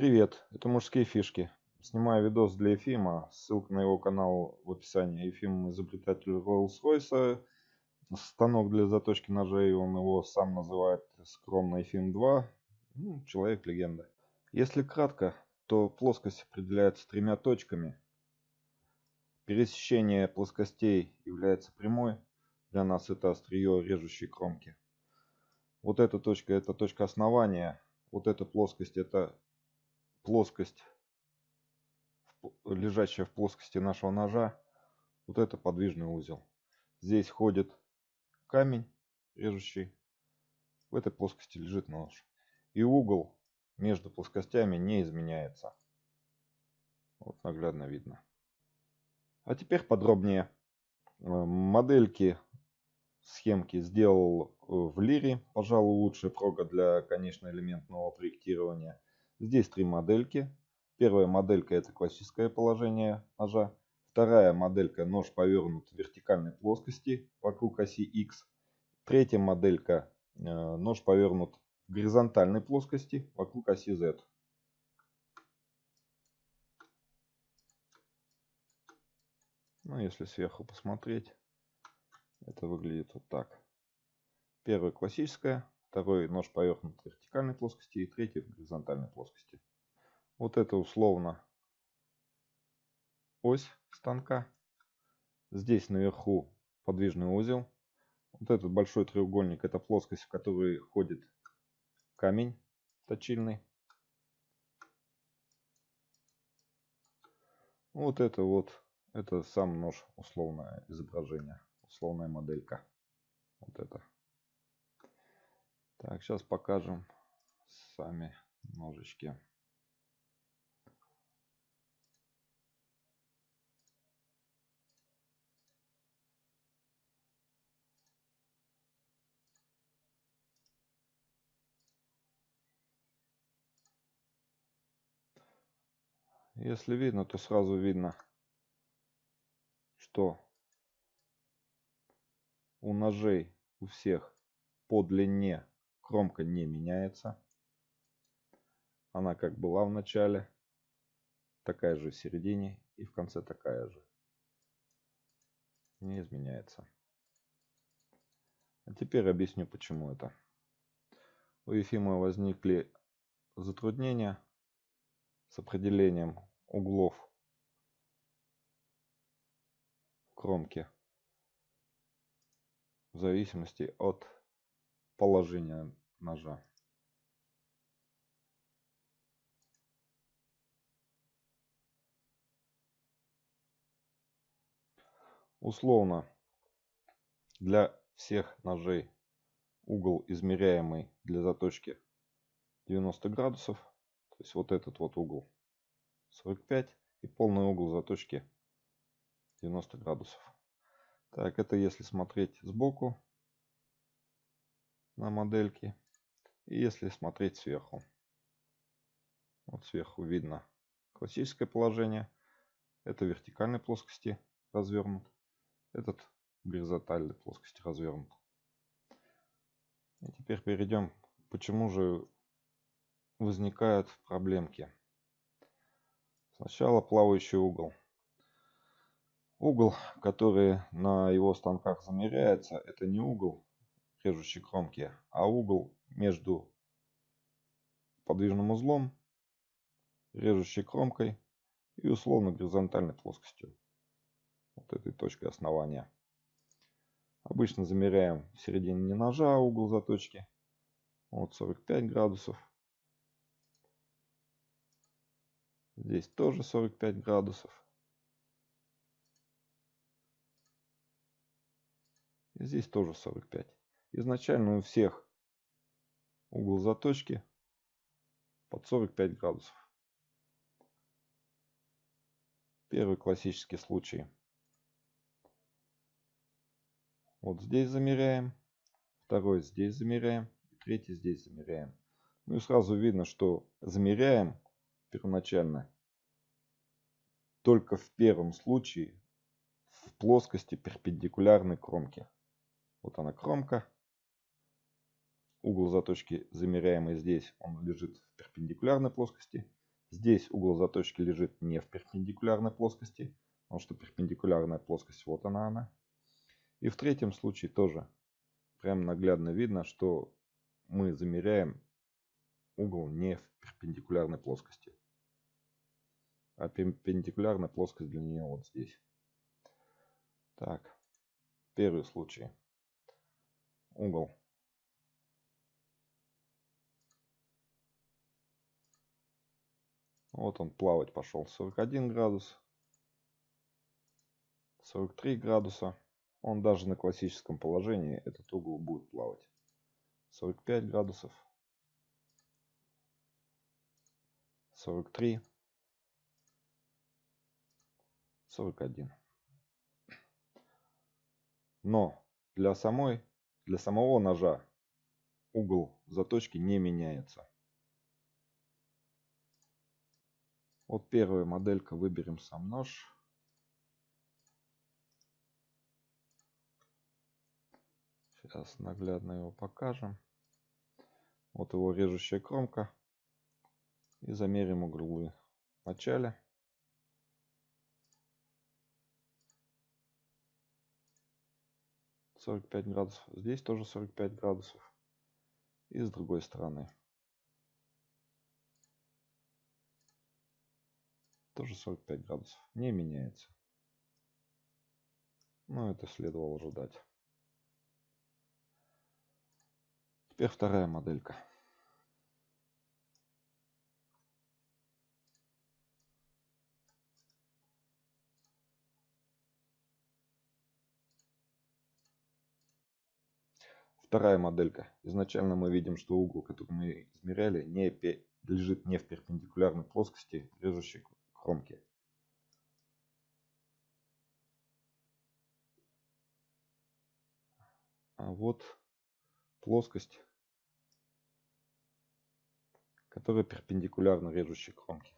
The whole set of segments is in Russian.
Привет, это мужские фишки. Снимаю видос для Ефима. Ссылка на его канал в описании. Ефим изобретатель Rolls-Royce. Станок для заточки ножей, он его сам называет скромно Ефим 2. Ну, Человек-легенда. Если кратко, то плоскость определяется тремя точками. Пересечение плоскостей является прямой. Для нас это острие режущей кромки. Вот эта точка это точка основания. Вот эта плоскость это плоскость, лежащая в плоскости нашего ножа, вот это подвижный узел. Здесь ходит камень режущий, в этой плоскости лежит нож. И угол между плоскостями не изменяется. Вот наглядно видно. А теперь подробнее. Э, модельки, схемки сделал э, в лире. Пожалуй, лучшая прога для конечно-элементного проектирования. Здесь три модельки. Первая моделька это классическое положение ножа. Вторая моделька нож повернут в вертикальной плоскости вокруг оси X. Третья моделька э, нож повернут в горизонтальной плоскости вокруг оси Z. Ну, если сверху посмотреть, это выглядит вот так. Первая классическая, второй нож повернут в вертикальной плоскости и третий в горизонтальной плоскости. Вот это условно ось станка. Здесь наверху подвижный узел. Вот этот большой треугольник это плоскость, в которой ходит камень точильный. Вот это вот, это сам нож, условное изображение, условная моделька. Вот это. Так, сейчас покажем сами ножички. Если видно, то сразу видно, что у ножей у всех по длине Кромка не меняется. Она как была в начале, такая же в середине и в конце такая же. Не изменяется. А теперь объясню, почему это. У Ефима возникли затруднения с определением углов кромки в зависимости от положения ножа. Условно для всех ножей угол измеряемый для заточки 90 градусов. То есть вот этот вот угол 45 и полный угол заточки 90 градусов. Так, это если смотреть сбоку на модельке. И если смотреть сверху. Вот сверху видно классическое положение. Это вертикальной плоскости развернут. Этот горизонтальной плоскости развернут. И теперь перейдем, почему же возникают проблемки. Сначала плавающий угол. Угол, который на его станках замеряется, это не угол режущей кромки, а угол между подвижным узлом, режущей кромкой и условно горизонтальной плоскостью. Вот этой точкой основания. Обычно замеряем в середине ножа угол заточки. Вот 45 градусов. Здесь тоже 45 градусов. И здесь тоже 45. Изначально у всех угол заточки под 45 градусов. Первый классический случай. Вот здесь замеряем. Второй здесь замеряем. Третий здесь замеряем. Ну и сразу видно, что замеряем первоначально только в первом случае в плоскости перпендикулярной кромке. Вот она кромка. Угол заточки замеряемый здесь, он лежит в перпендикулярной плоскости. Здесь угол заточки лежит не в перпендикулярной плоскости, потому что перпендикулярная плоскость, вот она она. И в третьем случае тоже прям наглядно видно, что мы замеряем угол не в перпендикулярной плоскости. А перпендикулярная плоскость для нее вот здесь. Так, первый случай. Угол. Вот он плавать пошел 41 градус. 43 градуса. Он даже на классическом положении этот угол будет плавать. 45 градусов. 43. 41. Но для самой, для самого ножа угол заточки не меняется. Вот первая моделька, выберем сам нож. Сейчас наглядно его покажем. Вот его режущая кромка. И замерим углы в начале. Сорок пять градусов. Здесь тоже сорок пять градусов. И с другой стороны. Тоже сорок пять градусов. Не меняется. Но это следовало ожидать. Теперь вторая моделька. Вторая моделька. Изначально мы видим, что угол, который мы измеряли, не лежит не в перпендикулярной плоскости режущей кромки. А вот плоскость которая перпендикулярна режущей кромке.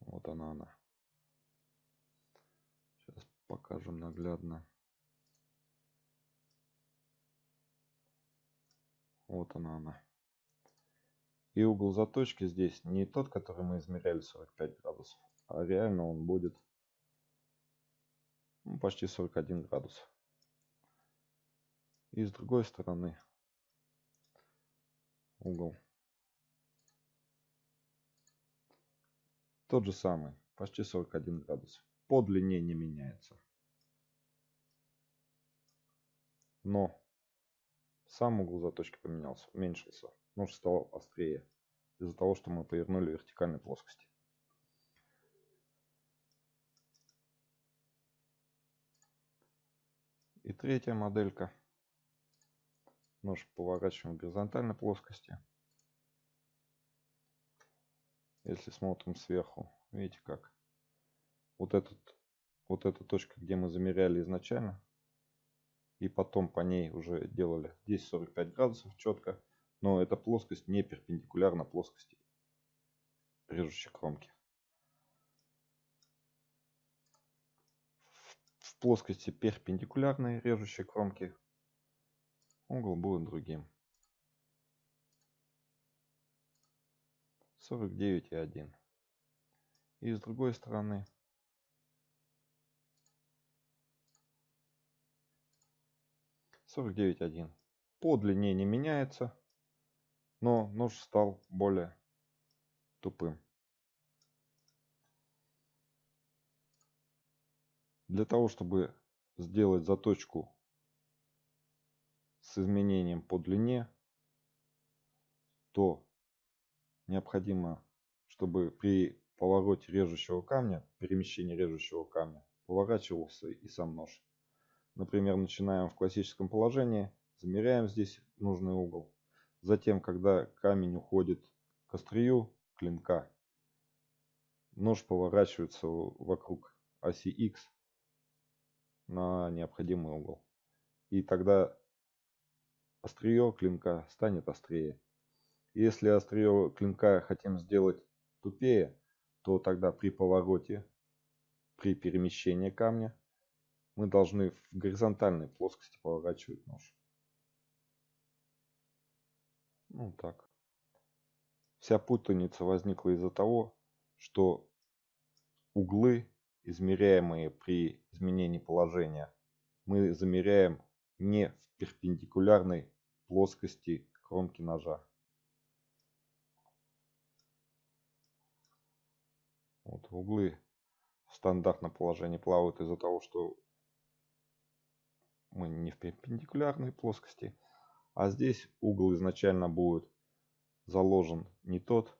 Вот она она. Сейчас покажем наглядно. Вот она она. И угол заточки здесь не тот, который мы измеряли 45 градусов, а реально он будет ну, почти 41 градус. И с другой стороны угол. Тот же самый, почти 41 градус. По длине не меняется. Но сам угол заточки поменялся, уменьшился. Нож стал острее из-за того, что мы повернули вертикальной плоскости. И третья моделька – Нож поворачиваем в горизонтальной плоскости. Если смотрим сверху, видите как? Вот, этот, вот эта точка, где мы замеряли изначально, и потом по ней уже делали. Здесь 45 градусов четко, но эта плоскость не перпендикулярна плоскости режущей кромки. В плоскости перпендикулярной режущей кромки угол будет другим. 49,1. И с другой стороны сорок девять один. По длине не меняется, но нож стал более тупым. Для того, чтобы сделать заточку с изменением по длине, то необходимо, чтобы при повороте режущего камня, перемещении режущего камня, поворачивался и сам нож. Например, начинаем в классическом положении, замеряем здесь нужный угол. Затем, когда камень уходит к острию клинка, нож поворачивается вокруг оси X на необходимый угол. И тогда острие клинка станет острее. Если острие клинка хотим сделать тупее, то тогда при повороте, при перемещении камня, мы должны в горизонтальной плоскости поворачивать нож. Ну так. Вся путаница возникла из-за того, что углы, измеряемые при изменении положения, мы замеряем не в перпендикулярной плоскости кромки ножа. Вот углы в стандартном положении плавают из-за того, что мы не в перпендикулярной плоскости. А здесь угол изначально будет заложен не тот,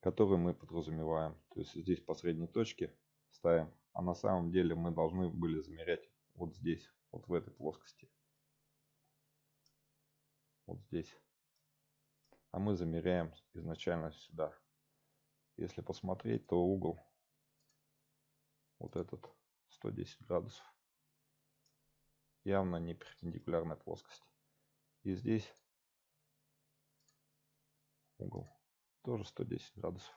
который мы подразумеваем. То есть здесь по средней точке ставим, а на самом деле мы должны были замерять вот здесь, вот в этой плоскости. Вот здесь. А мы замеряем изначально сюда. Если посмотреть, то угол вот этот 110 градусов явно не перпендикулярная плоскость. И здесь угол тоже 110 градусов.